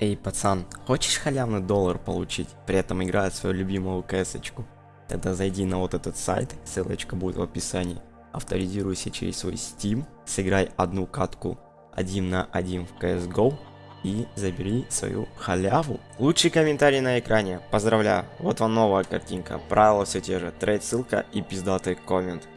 Эй, пацан, хочешь халявный доллар получить, при этом играя свою любимую кэсочку? Тогда зайди на вот этот сайт, ссылочка будет в описании. Авторизируйся через свой Steam, сыграй одну катку 1 на 1 в CSGO и забери свою халяву. Лучший комментарий на экране. Поздравляю, вот вам новая картинка. Правила все те же. Трейд ссылка и пиздатый коммент.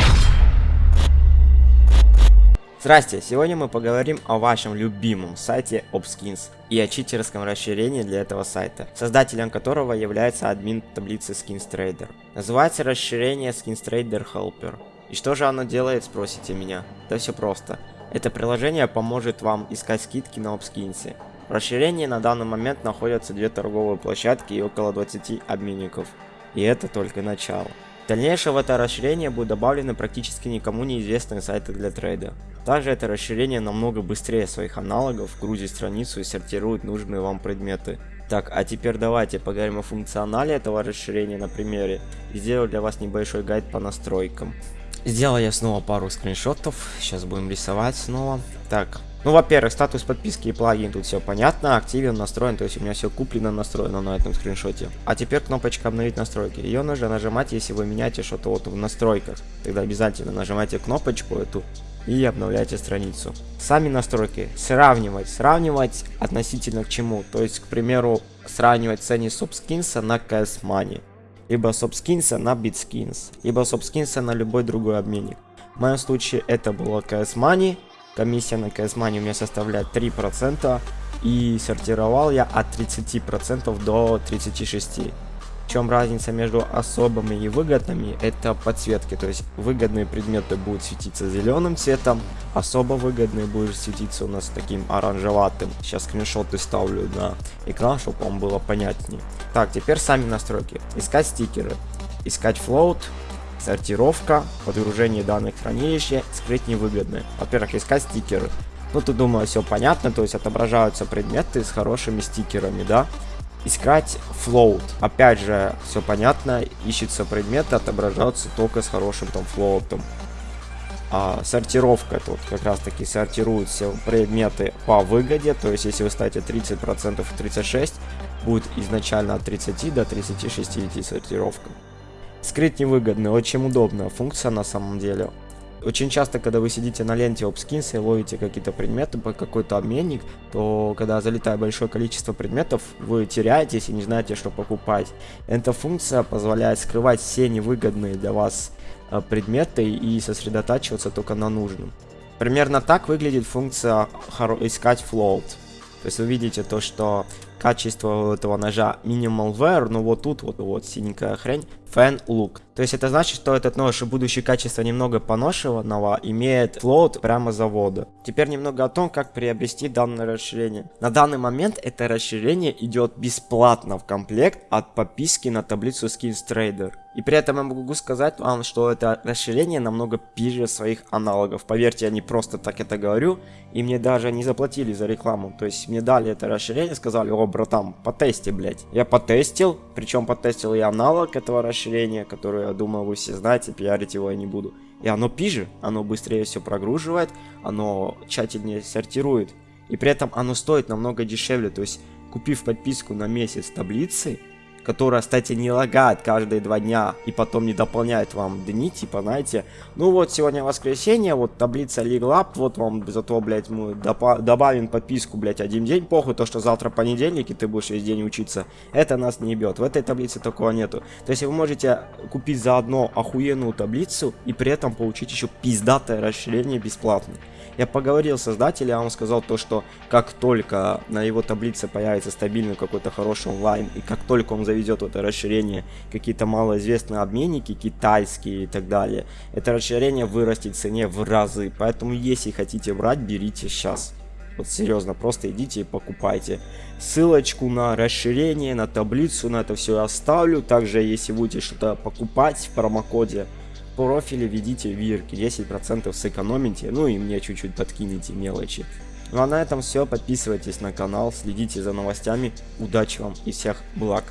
Здрасте, сегодня мы поговорим о вашем любимом сайте Obskins и о читерском расширении для этого сайта, создателем которого является админ таблицы SkinsTrader. Называется расширение SkinsTrader Helper. И что же оно делает, спросите меня? Да все просто. Это приложение поможет вам искать скидки на Obskins. В расширении на данный момент находятся две торговые площадки и около 20 обменников. И это только начало. В это расширение будут добавлены практически никому неизвестные сайты для трейда. Также это расширение намного быстрее своих аналогов грузит страницу и сортирует нужные вам предметы. Так, а теперь давайте поговорим о функционале этого расширения на примере и сделаю для вас небольшой гайд по настройкам. Сделал я снова пару скриншотов, сейчас будем рисовать снова. Так, ну, во-первых, статус подписки и плагин, тут все понятно, активен, настроен, то есть у меня все куплено, настроено на этом скриншоте. А теперь кнопочка обновить настройки. Ее нужно нажимать, если вы меняете что-то вот в настройках. Тогда обязательно нажимайте кнопочку эту и обновляйте страницу. Сами настройки. Сравнивать. Сравнивать относительно к чему? То есть, к примеру, сравнивать цены SubSkins на CS Money. Либо SubSkins на BitSkins. Либо SubSkins на любой другой обменник. В моем случае это было CS Money Комиссия на CS Money у меня составляет 3%. И сортировал я от 30% до 36%. Чем разница между особыми и выгодными? Это подсветки. То есть выгодные предметы будут светиться зеленым цветом, особо выгодные будут светиться у нас таким оранжеватым. Сейчас скриншоты ставлю на экран, чтобы вам было понятнее. Так, теперь сами настройки. Искать стикеры, искать float, сортировка, подгружение данных в хранилище, скрыть невыгодные. Во-первых, искать стикеры. Ну, тут, думаю, все понятно, то есть отображаются предметы с хорошими стикерами, да. Искать float. Опять же, все понятно, ищется предметы, отображаются только с хорошим там флоутом. А, сортировка тут как раз таки сортируют все предметы по выгоде, то есть если вы ставите 30% и 36, будет изначально от 30 до 36 идти сортировка. Скрыть невыгодно, очень удобная функция на самом деле. Очень часто, когда вы сидите на ленте OpSkins и ловите какие-то предметы по какой-то обменник, то когда залетает большое количество предметов, вы теряетесь и не знаете, что покупать. Эта функция позволяет скрывать все невыгодные для вас э, предметы и сосредотачиваться только на нужном. Примерно так выглядит функция искать float. То есть вы видите то, что качество этого ножа minimal wear, но вот тут вот, вот синенькая хрень, fan look. То есть это значит, что этот нож, будущее качество немного поношенного, имеет флоут прямо завода. Теперь немного о том, как приобрести данное расширение. На данный момент это расширение идет бесплатно в комплект от подписки на таблицу Skins Trader. И при этом я могу сказать вам, что это расширение намного пиже своих аналогов. Поверьте, я не просто так это говорю, и мне даже не заплатили за рекламу. То есть мне дали это расширение, сказали, о, братан, потести, блядь. Я потестил, причем потестил я аналог этого расширения, который, я думаю, вы все знаете, пиарить его я не буду. И оно пиже, оно быстрее все прогруживает, оно тщательнее сортирует. И при этом оно стоит намного дешевле, то есть купив подписку на месяц таблицы, которая, кстати, не лагает каждые два дня и потом не дополняет вам дни, типа, знаете, ну вот сегодня воскресенье, вот таблица легла, вот вам зато, блядь, мы добавим подписку, блядь, один день, похуй, то, что завтра понедельник, и ты будешь весь день учиться, это нас не ебет, в этой таблице такого нету. То есть вы можете купить заодно охуенную таблицу и при этом получить еще пиздатое расширение бесплатно. Я поговорил с создателем, он сказал то, что как только на его таблице появится стабильный какой-то хороший онлайн, и как только он заведет это расширение, какие-то малоизвестные обменники, китайские и так далее, это расширение вырастет в цене в разы. Поэтому если хотите брать, берите сейчас. Вот серьезно, просто идите и покупайте. Ссылочку на расширение, на таблицу, на это все я оставлю. Также, если будете что-то покупать в промокоде, профиле введите вирки, 10% сэкономите, ну и мне чуть-чуть подкинете мелочи. Ну а на этом все, подписывайтесь на канал, следите за новостями, удачи вам и всех благ.